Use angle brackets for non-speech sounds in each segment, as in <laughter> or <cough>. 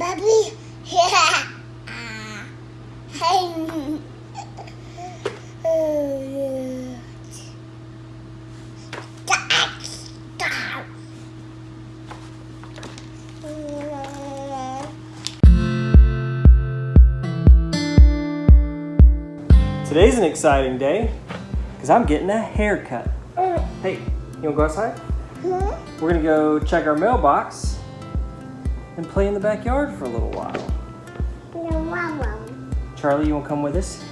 Baby. <laughs> Ah. Hey. Oh. Today's an exciting day because I'm getting a haircut. Hey, you wanna go outside? Hmm? We're gonna go check our mailbox and play in the backyard for a little while. No, Mama. Charlie, you wanna come with us?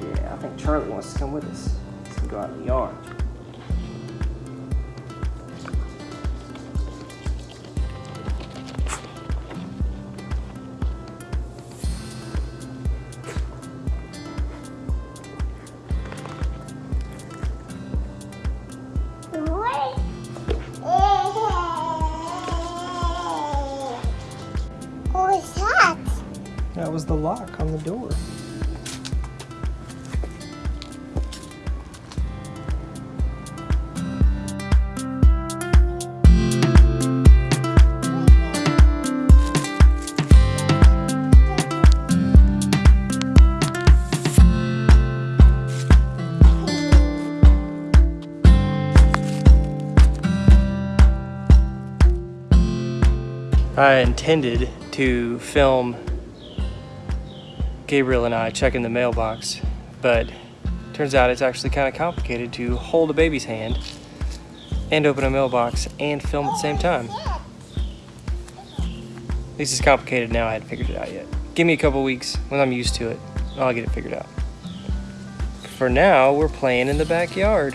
Yeah, I think Charlie wants to come with us. Let's go out in the yard. The lock on the door. I intended to film Gabriel and I checking the mailbox, but turns out it's actually kind of complicated to hold a baby's hand and open a mailbox and film at the same time. At least it's complicated now, I hadn't figured it out yet. Give me a couple weeks, when I'm used to it, I'll get it figured out. For now, we're playing in the backyard.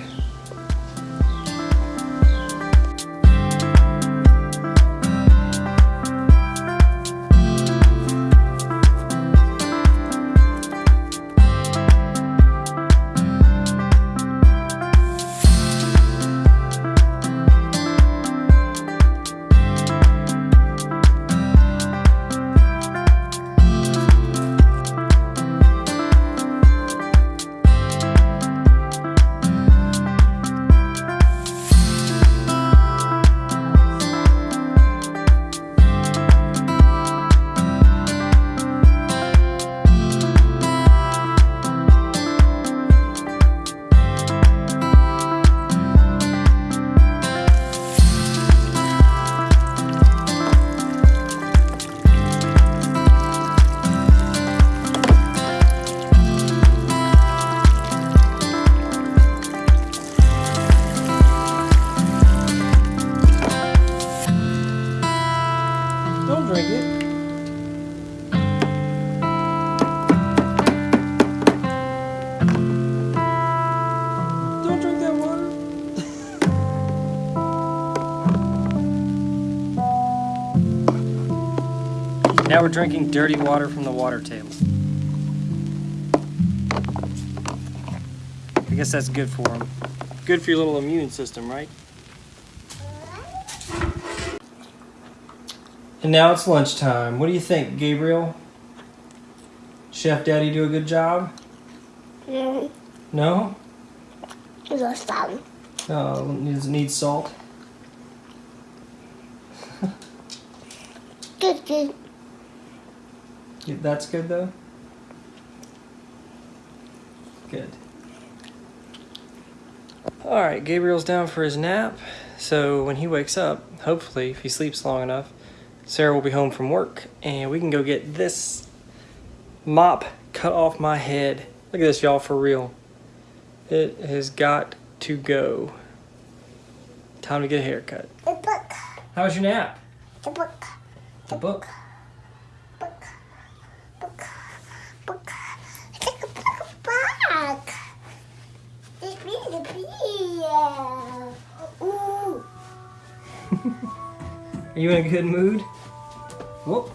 Now we're drinking dirty water from the water table. I guess that's good for them. Good for your little immune system, right? And now it's lunchtime. What do you think, Gabriel? Chef Daddy do a good job? Mm, No? Just some. Oh, needs needs salt. Good, good. Yeah, That's good though. Good. All right, Gabriel's down for his nap. So when he wakes up, hopefully, if he sleeps long enough, Sarah will be home from work and we can go get this mop cut off my head. Look at this, y'all, for real. It has got to go. Time to get a haircut. The book. How was your nap? The book. The book. Book. Book. Book. Take a book back. It's me, the bee. Ooh. Are you in a good mood? Whoop.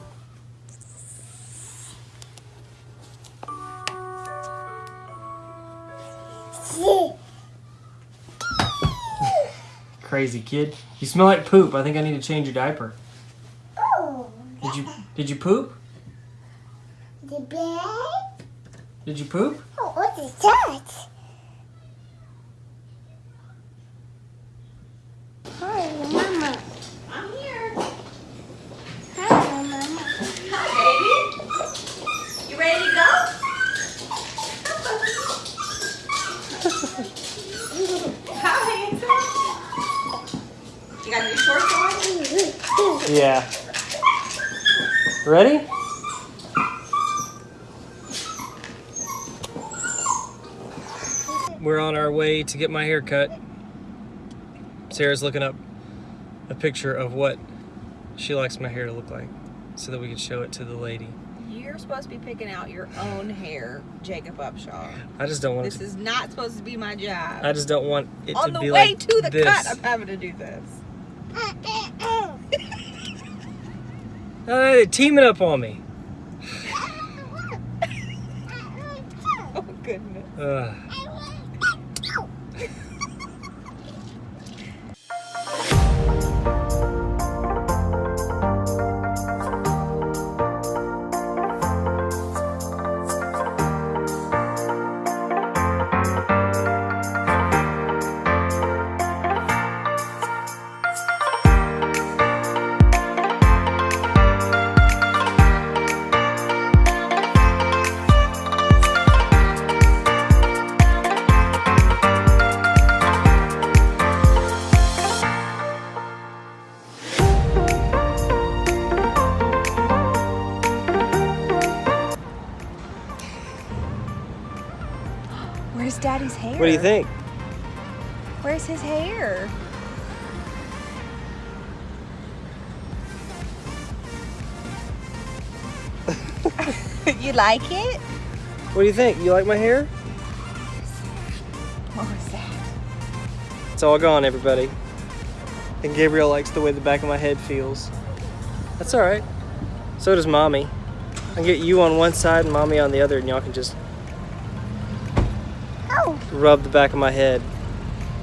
Crazy kid. You smell like poop. I think I need to change your diaper. Oh. Did you did you poop? The bed. Did you poop? Oh, what is that? Hi, Mama. I'm here. Yeah. Ready? We're on our way to get my hair cut. Sarah's looking up a picture of what she likes my hair to look like so that we can show it to the lady. You're supposed to be picking out your own hair, Jacob Upshaw. I just don't want This to, is not supposed to be my job. I just don't want it On to the way to the this. cut, I'm having to do this. Oh, they're teaming up on me. <laughs> Oh goodness. Ugh. Where's Daddy's hair? What do you think? Where's his hair? <laughs> you like it? What do you think? You like my hair? What was that? It's all gone, everybody. And Gabriel likes the way the back of my head feels. That's all right. So does mommy. I can get you on one side and mommy on the other, and y'all can just Rub the back of my head.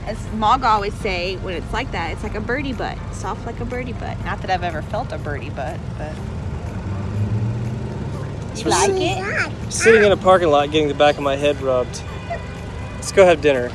As Mog always say, when it's like that, it's like a birdie butt. Soft like a birdie butt. Not that I've ever felt a birdie butt, but. You So like it? Sitting in a parking lot getting the back of my head rubbed. Let's go have dinner.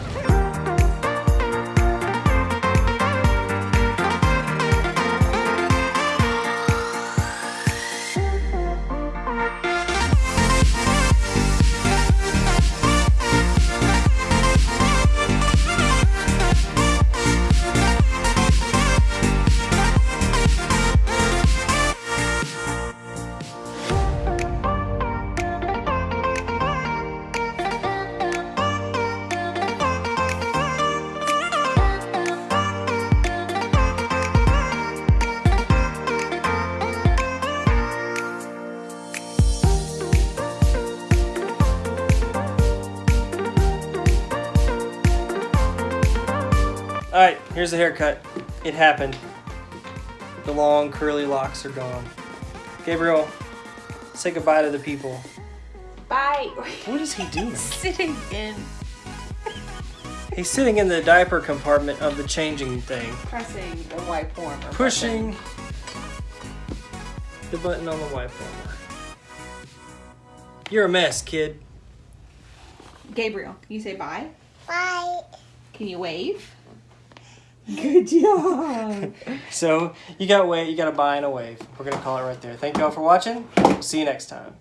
Here's the haircut. It happened. The long curly locks are gone. Gabriel, say goodbye to the people. Bye. What is he <laughs> doing? Sitting in, He's sitting in the diaper compartment of the changing thing, pressing the wipe warmer. pushing the button on the wipe warmer. You're a mess, kid. Gabriel, can you say bye? Bye. Can you wave? Good job. So you got wait, you got a bye and a wave. We're gonna call it right there. Thank you all for watching. See you next time.